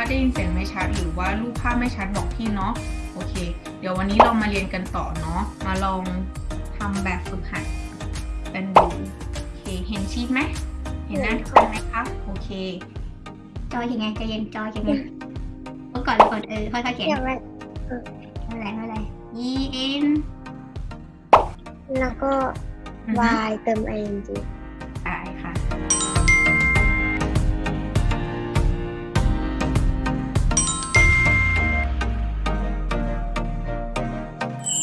ว่าได้ยินเสียงไม่ชัดหรือว่ารูปภาพไม่ชัดบอกพี่เนาะโอเค เดี๋ยววันนี้เรามาเรียนกันต่อเนาะมาลองทำแบบฝึกหัดกันดูโอเคเห็นชีทไหมเห็นหน้าทุกคนไหมคะโอเค จอยยังไงใจเย็นจอยยังไงเมื่อก่อนเราก่อนเออค่อยๆเขียนเดี๋ยวมันไม่เป็นไรไม่เป็นไร E N แล้วก็อือฮึ y เติม ing ได้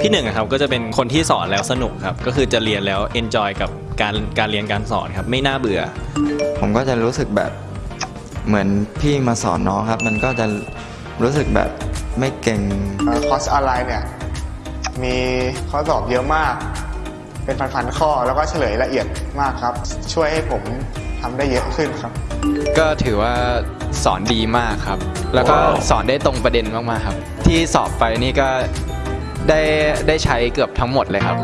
พี่หนึ่งอะครับก็จะเป็นคนที่สอนแล้วสนุกครับ ก็คือจะเรียนแล้ว enjoy กับการการเรียนการสอนครับ ไม่น่าเบื่อ ผมก็จะรู้สึกแบบเหมือนพี่มาสอนน้องครับ มันก็จะรู้สึกแบบไม่เก่งเอ่อคอร์สออนไลน์เนี่ยมีข้อสอบเยอะมาก เป็นพันๆข้อแล้วก็เฉลยละเอียดมากครับ ช่วยให้ผมทำได้เยอะขึ้นครับ ก็ถือว่าสอนดีมากครับ แล้วก็สอนได้ตรงประเด็นมากๆครับ ที่สอบไปนี่ก็ ได้ได้ใช้เกือบทั้งหมดเลยครับ